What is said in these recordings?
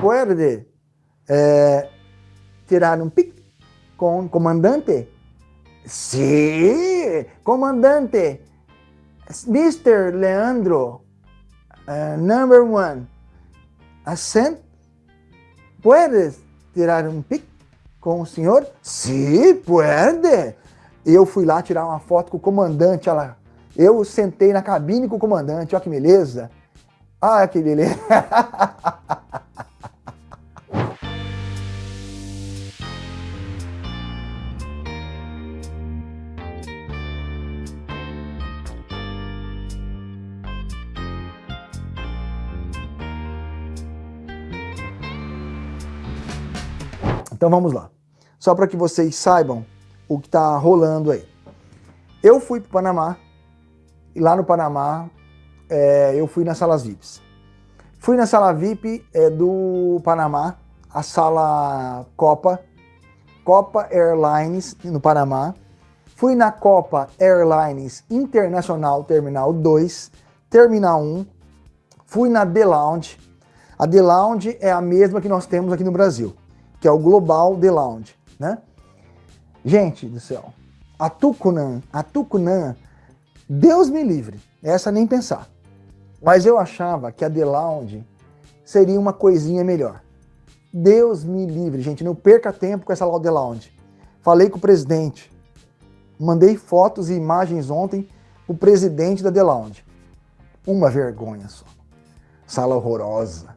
Pode é, tirar um pic com comandante? Sim, comandante. Mr. Leandro, uh, number one, assent? Puedes tirar um pic com o senhor? Sim, pode. Eu fui lá tirar uma foto com o comandante, olha lá. Eu sentei na cabine com o comandante, olha que beleza. Ah, que beleza. Então vamos lá. Só para que vocês saibam o que está rolando aí. Eu fui para o Panamá, e lá no Panamá é, eu fui nas salas VIPs. Fui na sala VIP é, do Panamá, a sala Copa, Copa Airlines no Panamá. Fui na Copa Airlines Internacional Terminal 2, Terminal 1. Fui na The Lounge. A The Lounge é a mesma que nós temos aqui no Brasil, que é o Global The Lounge, né? Gente do céu, a Tucunã, a Tucunã, Deus me livre, essa nem pensar. Mas eu achava que a The Lounge seria uma coisinha melhor. Deus me livre, gente, não perca tempo com essa The Lounge. Falei com o presidente, mandei fotos e imagens ontem o presidente da The Lounge. Uma vergonha só. Sala horrorosa.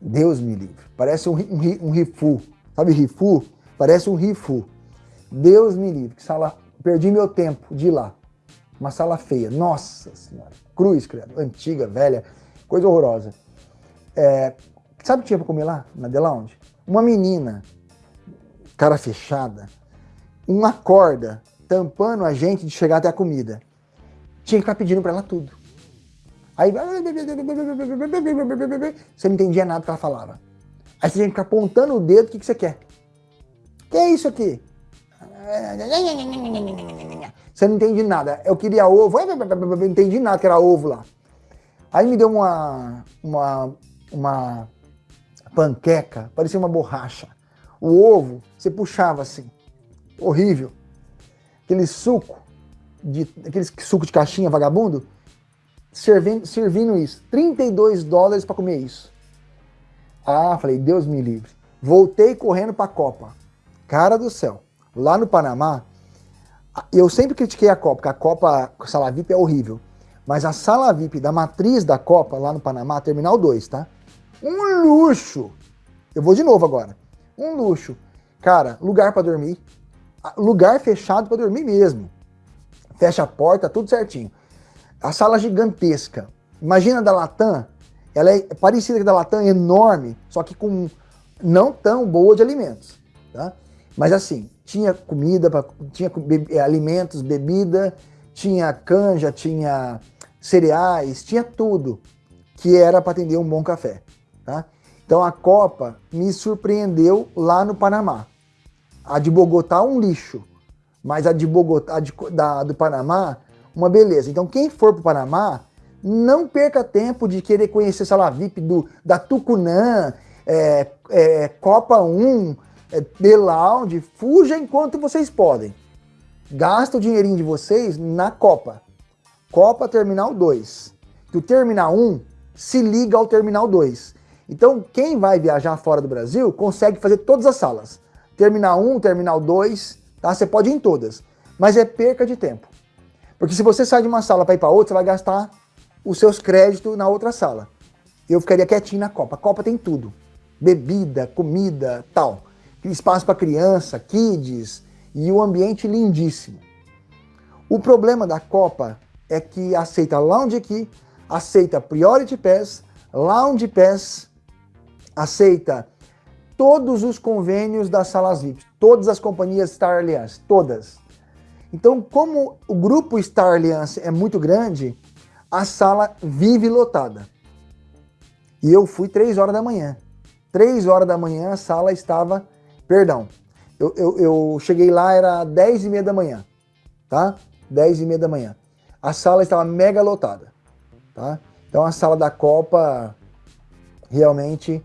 Deus me livre. Parece um, um, um rifu. Sabe rifu? Parece um rifu. Deus me livre, que sala, perdi meu tempo de ir lá. Uma sala feia, nossa senhora, cruz, credo, antiga, velha, coisa horrorosa. É, sabe o que tinha pra comer lá, na The Lounge? Uma menina, cara fechada, uma corda tampando a gente de chegar até a comida. Tinha que ficar pedindo pra ela tudo. Aí, você não entendia nada que ela falava. Aí você tinha que ficar apontando o dedo, o que, que você quer? que é isso aqui? Você não entende nada. Eu queria ovo, não entendi nada que era ovo lá. Aí me deu uma, uma, uma panqueca, parecia uma borracha. O ovo, você puxava assim, horrível. Aquele suco, de, aquele suco de caixinha vagabundo, servindo, servindo isso. 32 dólares para comer isso. Ah, falei, Deus me livre. Voltei correndo para a Copa. Cara do céu. Lá no Panamá, eu sempre critiquei a Copa, porque a Copa, a sala VIP é horrível. Mas a sala VIP da matriz da Copa, lá no Panamá, Terminal 2, tá? Um luxo! Eu vou de novo agora. Um luxo. Cara, lugar para dormir. Lugar fechado para dormir mesmo. Fecha a porta, tudo certinho. A sala gigantesca. Imagina a da Latam, ela é parecida com a da Latam, enorme, só que com não tão boa de alimentos. Tá? Mas assim, tinha comida, tinha be alimentos, bebida, tinha canja, tinha cereais, tinha tudo que era para atender um bom café. Tá? Então a Copa me surpreendeu lá no Panamá. A de Bogotá um lixo, mas a de Bogotá, a de, da, do Panamá, uma beleza. Então quem for para o Panamá, não perca tempo de querer conhecer sala VIP do, da Tucunã, é, é, Copa 1, é, The Lounge, fuja enquanto vocês podem. Gasta o dinheirinho de vocês na Copa. Copa Terminal 2. Que o Terminal 1 se liga ao Terminal 2. Então, quem vai viajar fora do Brasil consegue fazer todas as salas. Terminal 1, Terminal 2, tá? Você pode ir em todas. Mas é perca de tempo. Porque se você sai de uma sala para ir para outra, você vai gastar os seus créditos na outra sala. Eu ficaria quietinho na Copa. A Copa tem tudo. Bebida, comida, tal espaço para criança, kids e o ambiente lindíssimo. O problema da Copa é que aceita Lounge Key, aceita Priority Pass, Lounge Pass, aceita todos os convênios das salas VIP, todas as companhias Star Alliance, todas. Então, como o grupo Star Alliance é muito grande, a sala vive lotada. E eu fui 3 horas da manhã. 3 horas da manhã a sala estava Perdão, eu, eu, eu cheguei lá, era 10 e meia da manhã, tá? 10 e meia da manhã. A sala estava mega lotada, tá? Então a sala da Copa realmente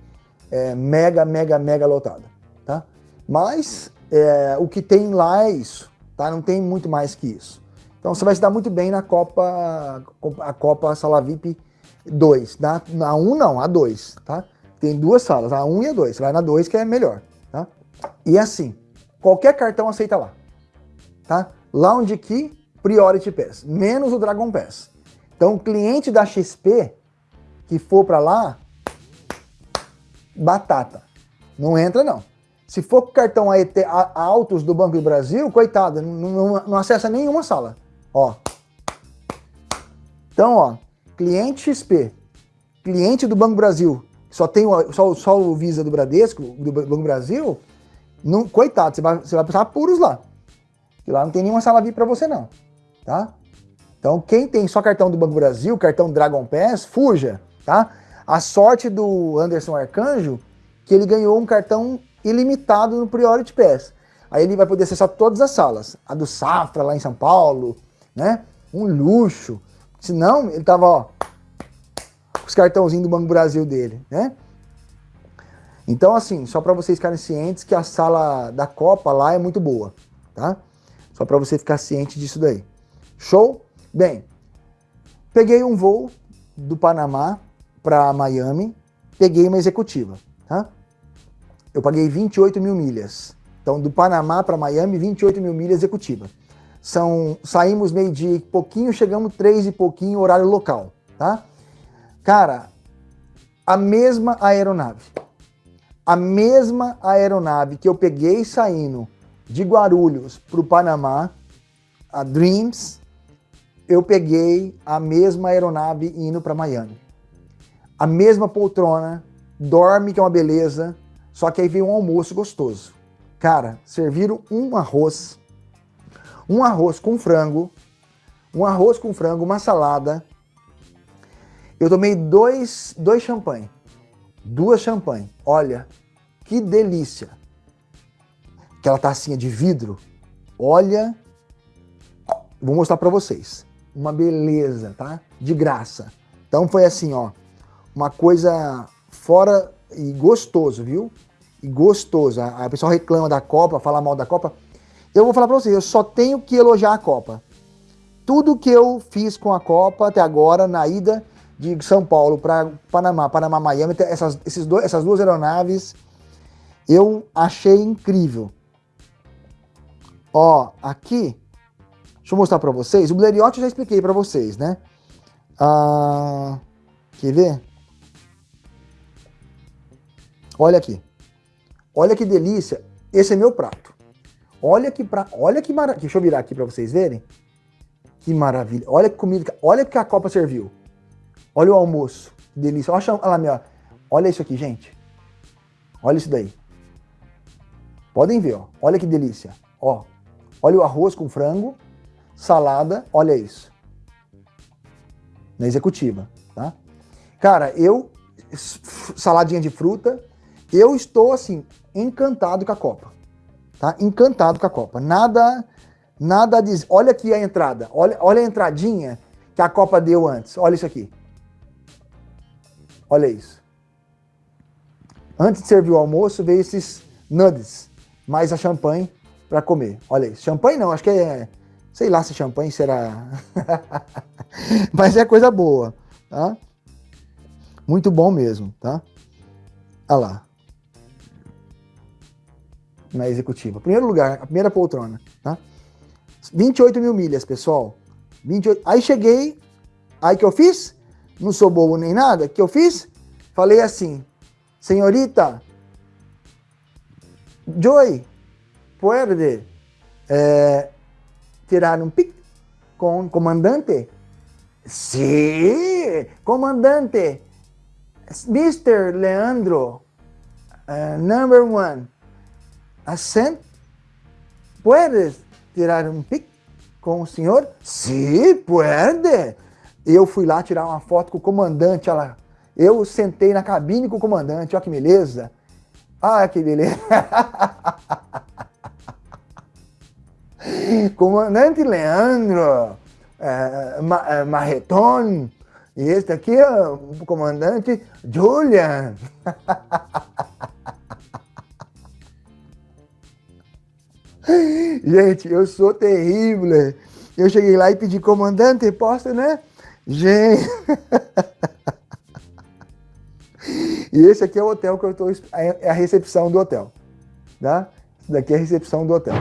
é, mega, mega, mega lotada, tá? Mas é, o que tem lá é isso, tá? Não tem muito mais que isso. Então você vai se dar muito bem na Copa, a Copa Sala VIP 2. Na, na 1 não, a 2, tá? Tem duas salas, a 1 e a 2. Você vai na 2 que é melhor, tá? E assim, qualquer cartão aceita lá, tá? Lounge Key, Priority Pass, menos o Dragon Pass. Então, cliente da XP que for para lá, batata. Não entra não. Se for cartão AET, altos do Banco do Brasil, coitado, não, não, não acessa nenhuma sala. Ó. Então, ó, cliente XP, cliente do Banco Brasil, só tem o, só, só o Visa do Bradesco, do Banco Brasil, não, coitado, você vai, você vai passar apuros lá. E lá não tem nenhuma sala VIP para você não, tá? Então, quem tem só cartão do Banco Brasil, cartão Dragon Pass, fuja, tá? A sorte do Anderson Arcanjo, que ele ganhou um cartão ilimitado no Priority Pass. Aí ele vai poder acessar todas as salas. A do Safra, lá em São Paulo, né? Um luxo. Senão, ele tava, ó, os cartãozinhos do Banco Brasil dele, né? Então, assim, só para vocês ficarem cientes que a sala da Copa lá é muito boa, tá? Só para você ficar ciente disso daí. Show? Bem, peguei um voo do Panamá para Miami, peguei uma executiva, tá? Eu paguei 28 mil milhas. Então, do Panamá para Miami, 28 mil milhas executiva. São, saímos meio-dia e pouquinho, chegamos três e pouquinho, horário local, tá? Cara, a mesma aeronave, a mesma aeronave que eu peguei saindo de Guarulhos para o Panamá, a Dreams, eu peguei a mesma aeronave indo para Miami. A mesma poltrona, dorme que é uma beleza, só que aí veio um almoço gostoso. Cara, serviram um arroz um arroz com frango, um arroz com frango, uma salada. Eu tomei dois, dois champanhe, duas champanhe. Olha, que delícia. Aquela tacinha de vidro. Olha, vou mostrar para vocês. Uma beleza, tá? De graça. Então foi assim, ó, uma coisa fora e gostoso, viu? E gostoso. A, a pessoa reclama da Copa, fala mal da Copa. Eu vou falar para vocês, eu só tenho que elogiar a Copa. Tudo que eu fiz com a Copa até agora, na ida de São Paulo para Panamá, Panamá, Miami, essas, esses essas duas aeronaves, eu achei incrível. Ó, aqui, deixa eu mostrar para vocês. O Blériot eu já expliquei para vocês, né? Ah, quer ver? Olha aqui. Olha que delícia. Esse é meu prato. Olha que pra, olha que maravilha. Deixa eu virar aqui para vocês verem. Que maravilha. Olha que comida, olha que a copa serviu. Olha o almoço. Que delícia. Olha, olha isso aqui, gente. Olha isso daí. Podem ver, ó. Olha que delícia. Ó. Olha o arroz com frango, salada, olha isso. Na executiva, tá? Cara, eu saladinha de fruta, eu estou assim encantado com a Copa tá? Encantado com a Copa. Nada, nada diz. Olha aqui a entrada. Olha, olha a entradinha que a Copa deu antes. Olha isso aqui. Olha isso. Antes de servir o almoço, veio esses nuggets, mais a champanhe para comer. Olha isso. Champanhe não, acho que é... Sei lá se champanhe será... Mas é coisa boa, tá? Muito bom mesmo, tá? Olha lá na executiva. Primeiro lugar, a primeira poltrona, tá? 28 mil milhas, pessoal. 28... Aí cheguei, aí que eu fiz? Não sou bobo nem nada. que eu fiz? Falei assim, senhorita, Joy, pode eh, tirar um pic com comandante? Sim, comandante. Mr. Leandro, uh, number one, Ascent, ¿puedes tirar um pic com o senhor? Sim, pode. Eu fui lá tirar uma foto com o comandante, lá. Eu sentei na cabine com o comandante, olha que beleza. Ah, que beleza. comandante Leandro, é, é, Marreton, e este aqui é o comandante Julian. Gente, eu sou terrível. Eu cheguei lá e pedi, comandante, posso, né? Gente. e esse aqui é o hotel que eu estou. É a recepção do hotel. Tá? Isso daqui é a recepção do hotel.